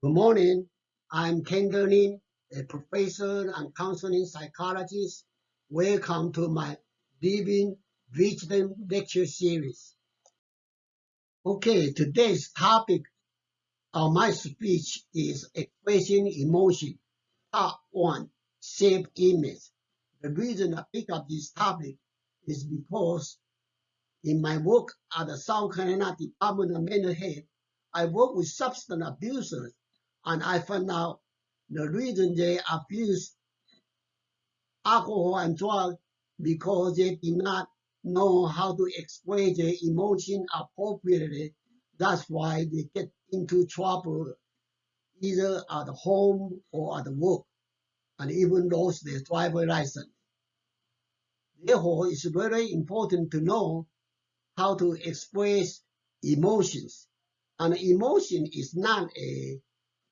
Good morning. I'm Ken Derlin, a professor and counseling psychologist. Welcome to my Living Wisdom lecture series. Okay, today's topic of my speech is expressing emotion. Part 1, self-image. The reason I pick up this topic is because in my work at the South Carolina Department of Mental Health, I work with substance abusers and I found out the reason they abuse alcohol and drugs because they did not know how to express their emotion appropriately. That's why they get into trouble either at home or at work and even lost their driver license. Therefore, it's very important to know how to express emotions. And emotion is not a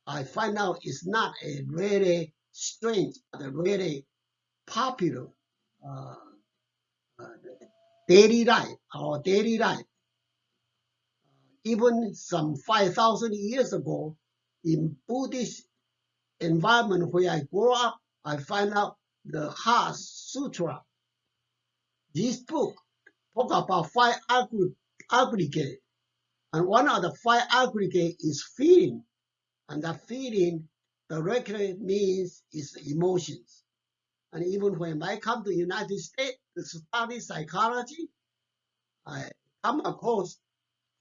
I find out it's not a really strange, but a really popular uh, uh, daily life, our daily life. Even some 5,000 years ago, in Buddhist environment where I grew up, I find out the Heart Sutra. This book talk about five aggregate, and one of the five aggregate is feeling and that feeling directly means is emotions. And even when I come to United States to study psychology, I come across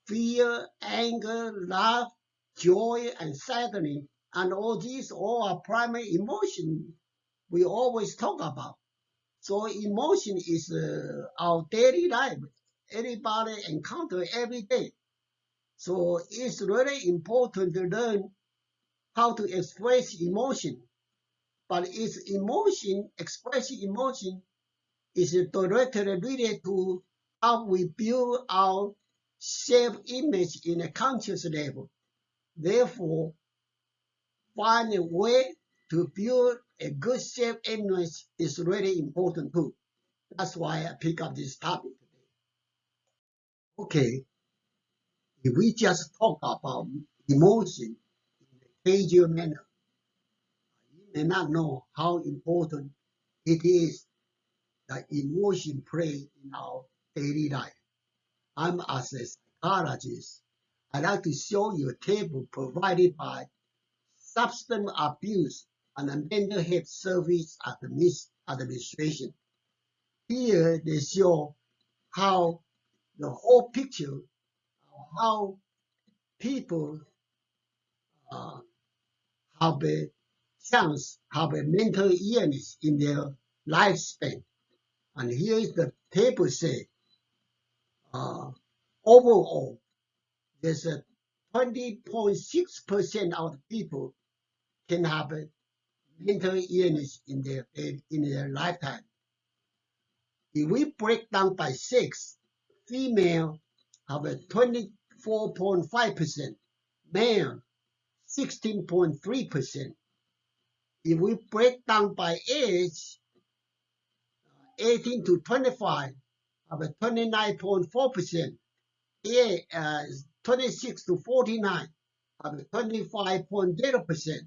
fear, anger, love, joy, and sadness, and all these all are primary emotions we always talk about. So emotion is uh, our daily life. Everybody encounter every day. So it's really important to learn how to express emotion. But its emotion, expressing emotion, is directly related to how we build our self-image in a conscious level. Therefore, find a way to build a good self-image is really important too. That's why I pick up this topic today. Okay, if we just talk about emotion casual manner, may not know how important it is that emotion play in our daily life. I'm as a psychologist. I'd like to show you a table provided by Substance Abuse and Mental Health Service Administration. Here they show how the whole picture how people uh, have a chance have a mental illness in their lifespan. And here is the table say, uh, overall, there's a 20.6% of people can have a mental illness in their in their lifetime. If we break down by sex, female have a 24.5%, male 16.3%, if we break down by age, 18 to 25 have a 29.4%, uh, 26 to 49 have a 25.0%,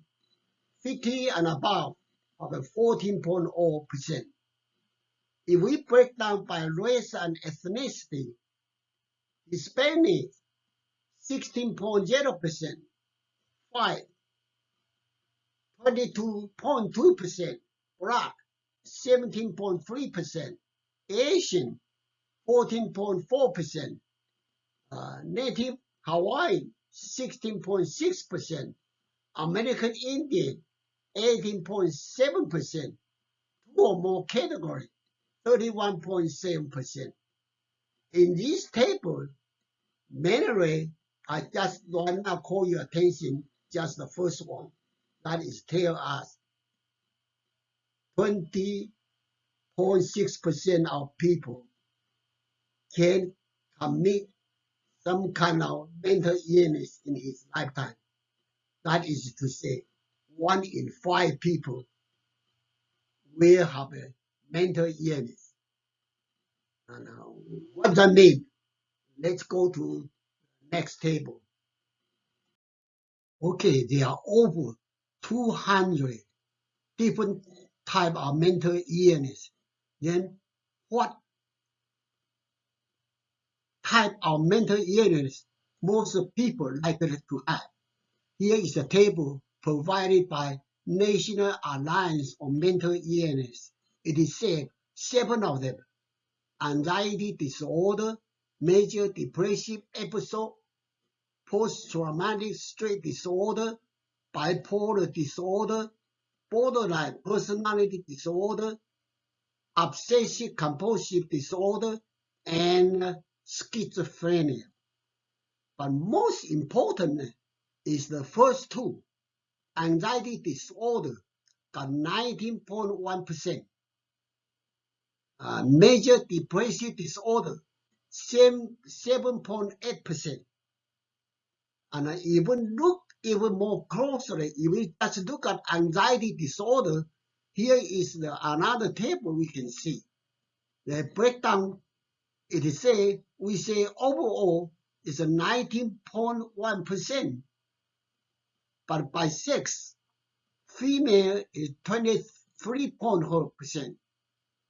50 and above have a 14.0%. If we break down by race and ethnicity, Hispanic 16.0%, white 22.2%, Black 17.3%, Asian 14.4%, uh, Native Hawaiian 16.6%, American Indian 18.7%, two or more category 31.7%. In this table, mainly I just want to call your attention just the first one that is tell us 20.6% of people can commit some kind of mental illness in his lifetime. That is to say, one in five people will have a mental illness. And uh, what that mean? Let's go to next table. Okay, there are over 200 different type of mental illness. Then what type of mental illness most people likely to have? Here is a table provided by National Alliance on Mental Illness. It is said seven of them, anxiety disorder, major depressive episode, post-traumatic stress disorder, bipolar disorder, borderline personality disorder, obsessive compulsive disorder, and schizophrenia. But most importantly is the first two, anxiety disorder got 19.1%, uh, major depressive disorder 7.8%, and even look even more closely, if we just look at anxiety disorder, here is the another table we can see. The breakdown, it is say, we say overall is a 19.1%, but by sex, female is 23.4%,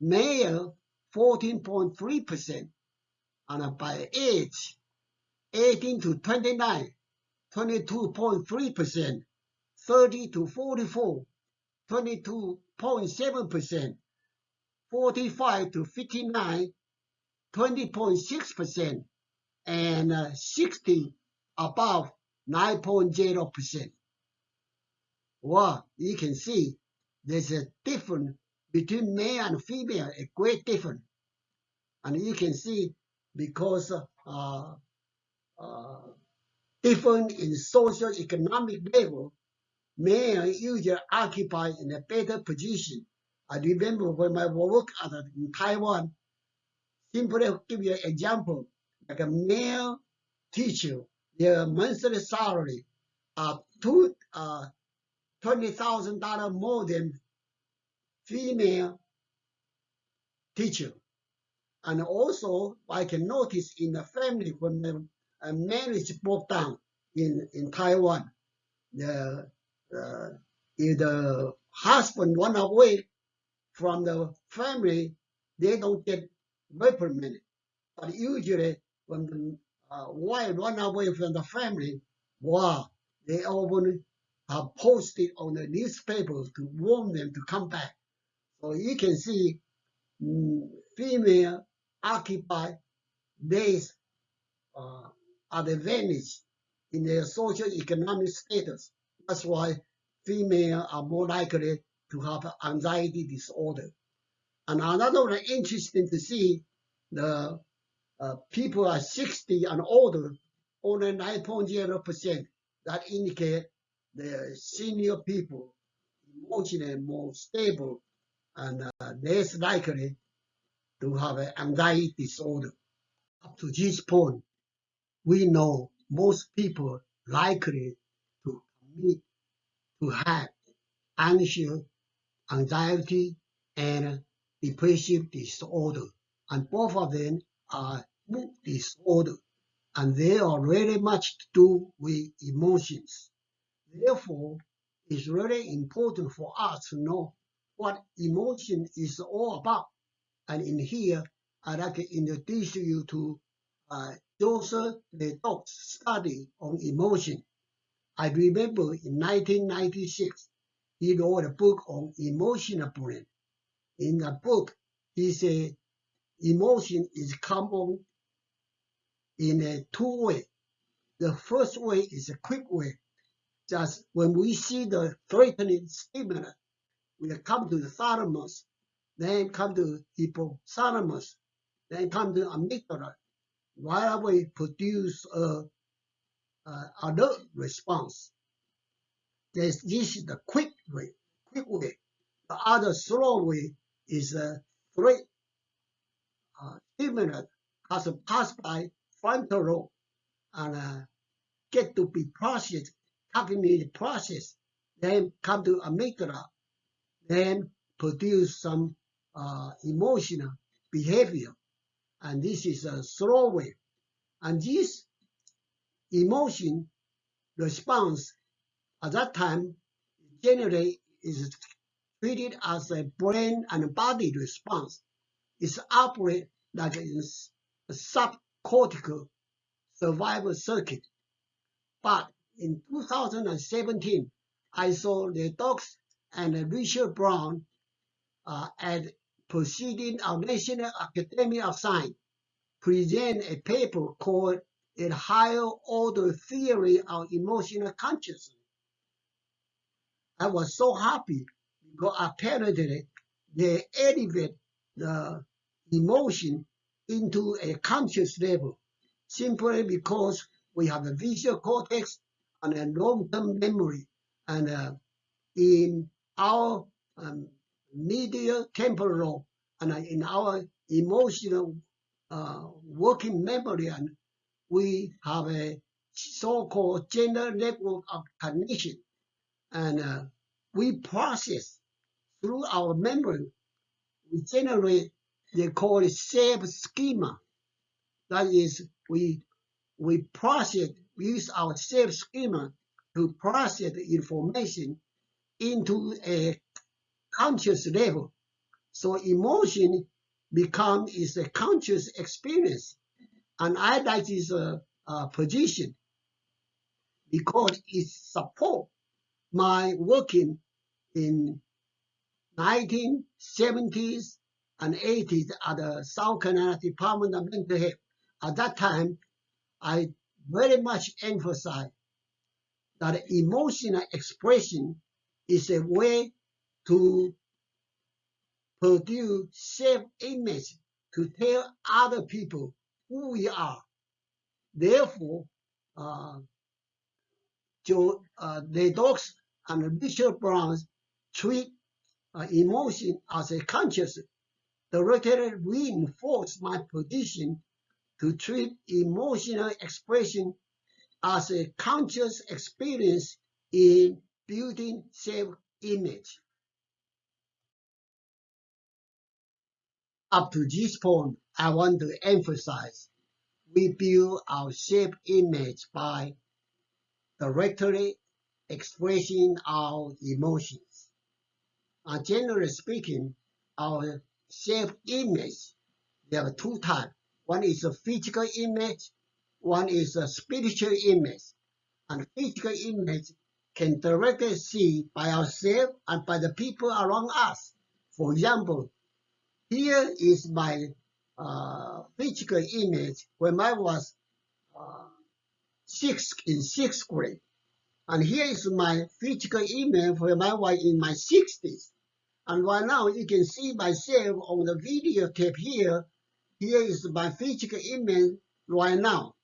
male 14.3%, and by age, 18 to 29, 22.3%, 30 to 44, 22.7%, 45 to 59, 20.6%, and uh, 60 above 9.0%. Well, you can see there's a difference between male and female, a great difference. And you can see because uh, uh, different in social economic level, men usually occupy in a better position. I remember when I worked at, in Taiwan, simply give you an example, like a male teacher, their monthly salary are two, uh, $20,000 more than female teacher. And also, I can notice in the family when marriage broke down in, in Taiwan. The, uh, if the husband run away from the family, they don't get reprimanded. But usually, when the uh, wife run away from the family, wow, they often have posted on the newspapers to warn them to come back. So you can see mm, female occupy these uh, advantage in their social economic status. That's why females are more likely to have anxiety disorder. And another interesting to see, the uh, people are 60 and older, only 9.0%. That indicate the senior people emotionally more stable and uh, less likely to have an anxiety disorder. Up to this point, we know most people likely to commit to have anxious, anxiety, and depressive disorder. And both of them are mood disorder. And they are really much to do with emotions. Therefore, it's really important for us to know what emotion is all about. And in here, I'd like to introduce you to uh, Joseph LeDoux's study on emotion. I remember in 1996, he wrote a book on emotional brain. In the book, he said emotion is common in a two way. The first way is a quick way. Just when we see the threatening stimulus, we come to the thalamus, then come to hypothalamus, then come to amygdala, right away produce a, a alert response. There's, this is the quick way, quick way. The other slow way is a threat uh, stimulus has passed by frontal lobe and uh, get to be processed, cognitive process, then come to amygdala, then produce some uh, emotional behavior and this is a slow wave. And this emotion response At that time, generally is treated as a brain and body response. It's operates like a subcortical survival circuit. But in 2017, I saw LeDoux and Richard Brown uh, at Proceeding of National Academy of Science present a paper called A Higher Order Theory of Emotional Consciousness. I was so happy because apparently they elevate the emotion into a conscious level simply because we have a visual cortex and a long-term memory. And uh, in our um, medial temporal and in our emotional uh, working memory, and we have a so-called general network of cognition, and uh, we process through our memory. We generate they call it self schema. That is, we we process use our self schema to process the information into a conscious level. So emotion become is a conscious experience, and I like this uh, uh, position because it support my working in 1970s and 80s at the South Carolina Department of Mental Health. At that time, I very much emphasize that emotional expression is a way to produce self-image to tell other people who we are. Therefore, uh, Joe, uh, LeDoux and Richard Brown's treat uh, emotion as a conscious directly reinforce my position to treat emotional expression as a conscious experience in building self-image. Up to this point, I want to emphasize we build our self-image by directly expressing our emotions. Uh, generally speaking, our self-image, there are two types. One is a physical image, one is a spiritual image. And physical image can directly see by ourselves and by the people around us. For example, here is my uh, physical image when I was uh, six in sixth grade. And here is my physical image when I was in my 60s. And right now you can see myself on the video tape here. Here is my physical image right now.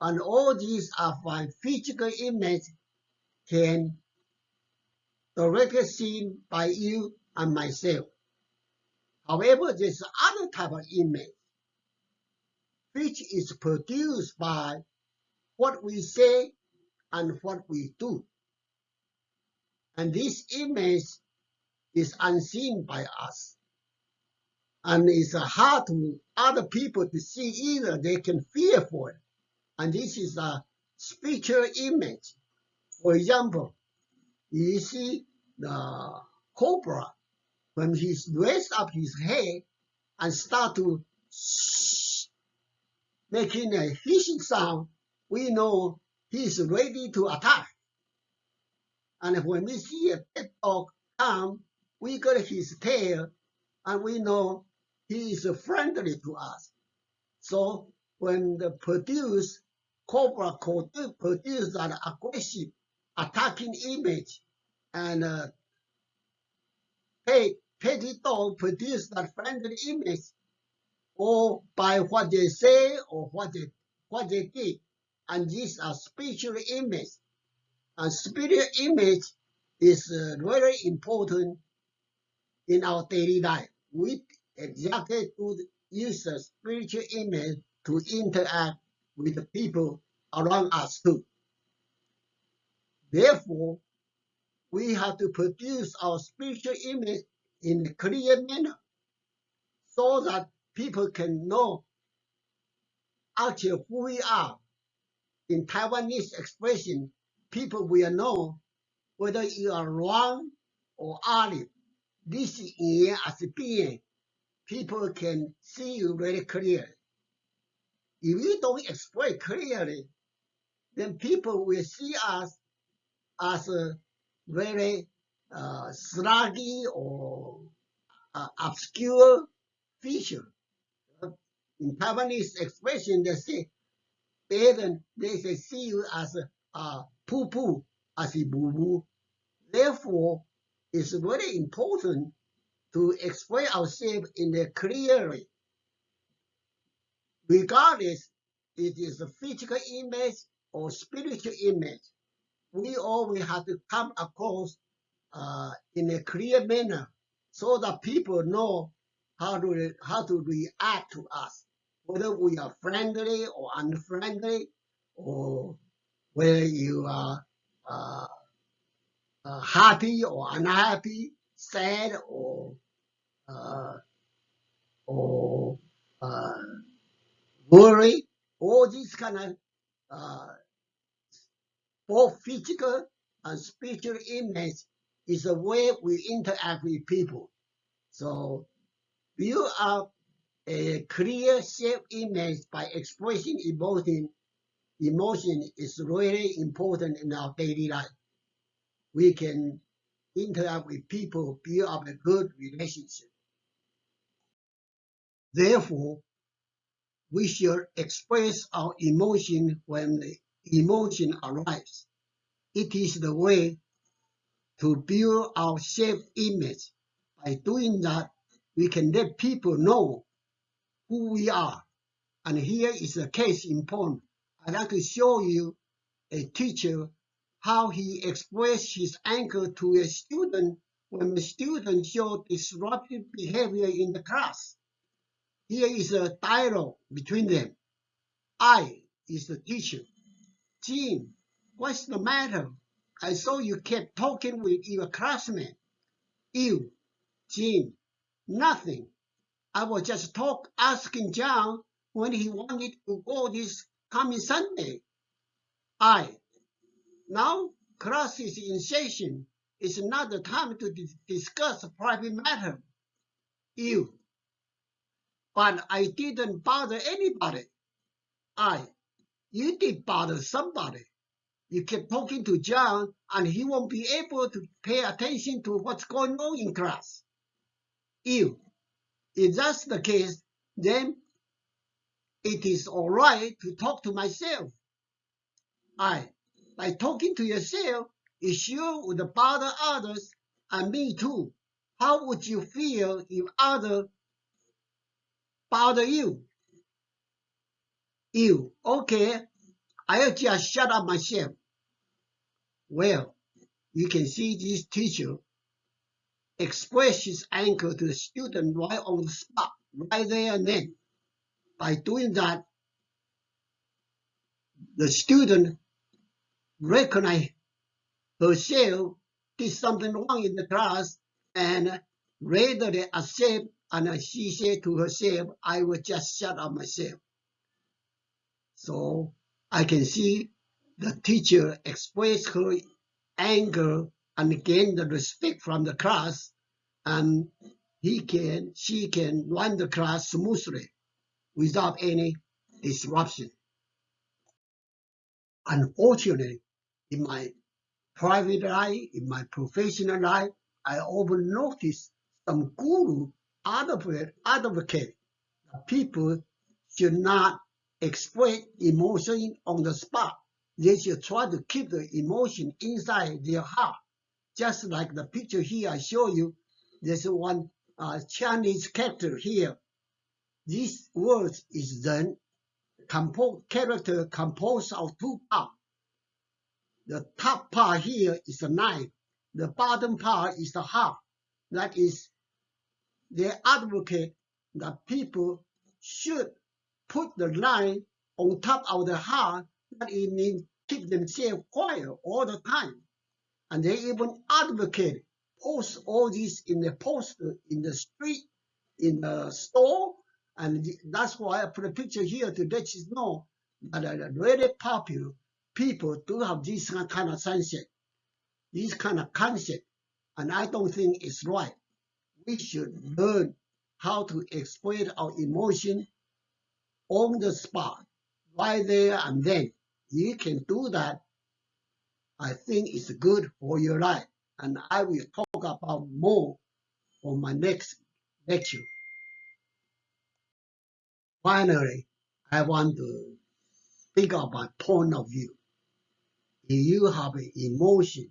And all these are my physical image can directly seen by you and myself. However, there's other type of image which is produced by what we say and what we do. And this image is unseen by us. And it's hard to other people to see either. They can fear for it. And this is a spiritual image. For example, you see the cobra when he's raised up his head and start to making a hissing sound, we know he is ready to attack. And when we see a pet dog come, we got his tail and we know he is friendly to us. So when the produce cobra produce an aggressive attacking image and uh, dog produce that friendly image or by what they say or what they what they did. And these are spiritual image. And spiritual image is uh, very important in our daily life. We exactly to use a spiritual image to interact with the people around us too. Therefore, we have to produce our spiritual image in clear manner so that people can know actually who we are. In Taiwanese expression, people will know whether you are wrong or olive. This year as being, people can see you very clearly. If you don't explain clearly, then people will see us as a very uh, sluggy or uh, obscure feature. In Taiwanese expression, they say, better, they say, see you as a uh, poo-poo, as a boo-boo. Therefore, it's very important to express ourselves in a clearly, regardless it is a physical image or spiritual image. We always have to come across uh, in a clear manner so that people know how to how to react to us, whether we are friendly or unfriendly, or whether you are uh, uh, happy or unhappy, sad or uh, or uh, worried. All these kind of uh, both physical and spiritual image is the way we interact with people. So build up a clear self-image by expressing emotion. Emotion is really important in our daily life. We can interact with people, build up a good relationship. Therefore, we should express our emotion when the emotion arrives. It is the way to build our self-image. By doing that, we can let people know who we are. And here is a case in point. I'd like to show you a teacher how he expressed his anger to a student when the student showed disruptive behavior in the class. Here is a dialogue between them. I is the teacher. Jean, what's the matter? I saw you kept talking with your classmate. You, Jim, nothing. I was just talk asking John when he wanted to go this coming Sunday. I, now class is in session. It's not the time to dis- discuss private matter. You, but I didn't bother anybody. I, you did bother somebody. You keep talking to John and he won't be able to pay attention to what's going on in class. You, if that's the case, then it is all right to talk to myself. I, by talking to yourself, it sure would bother others and me too. How would you feel if others bother you? You, okay, I'll just shut up myself. Well, you can see this teacher express his anger to the student right on the spot, right there and then. By doing that, the student recognize herself did something wrong in the class and readily accept and she said to herself, I will just shut up myself. So I can see the teacher express her anger and gain the respect from the class and he can she can run the class smoothly without any disruption. Unfortunately, in my private life, in my professional life, I often notice some guru advocate, advocate people should not express emotion on the spot. They should try to keep the emotion inside their heart. Just like the picture here I show you, there's one uh, Chinese character here. This word is then composed character composed of two parts. The top part here is a knife. The bottom part is the heart. That is, they advocate that people should put the line on top of the heart. That it means keep themselves quiet all the time. And they even advocate post all this in the poster in the street, in the store. And that's why I put a picture here to let you know that are really popular people do have this kind of sunset. this kind of concept, and I don't think it's right. We should learn how to express our emotion on the spot, right there and then. You can do that. I think it's good for your life, and I will talk about more on my next lecture. Finally, I want to speak about my point of view. If you have an emotion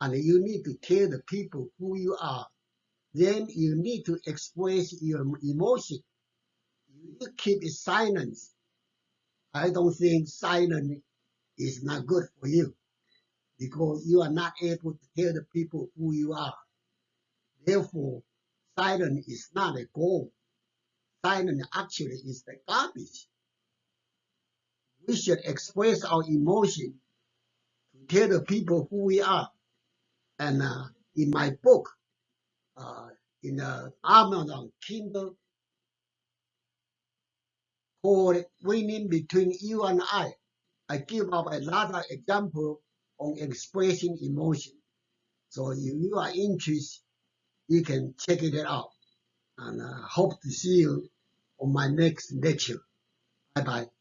and you need to tell the people who you are, then you need to express your emotion. You keep it silent. I don't think silence is not good for you because you are not able to tell the people who you are. Therefore, silence is not a goal. Silence actually is the garbage. We should express our emotion to tell the people who we are. And uh, in my book, uh, in the Amazon Kindle, called Winning Between You and I, I give up a lot of example on expressing emotion. So if you are interested, you can check it out. And uh, hope to see you on my next lecture. Bye bye.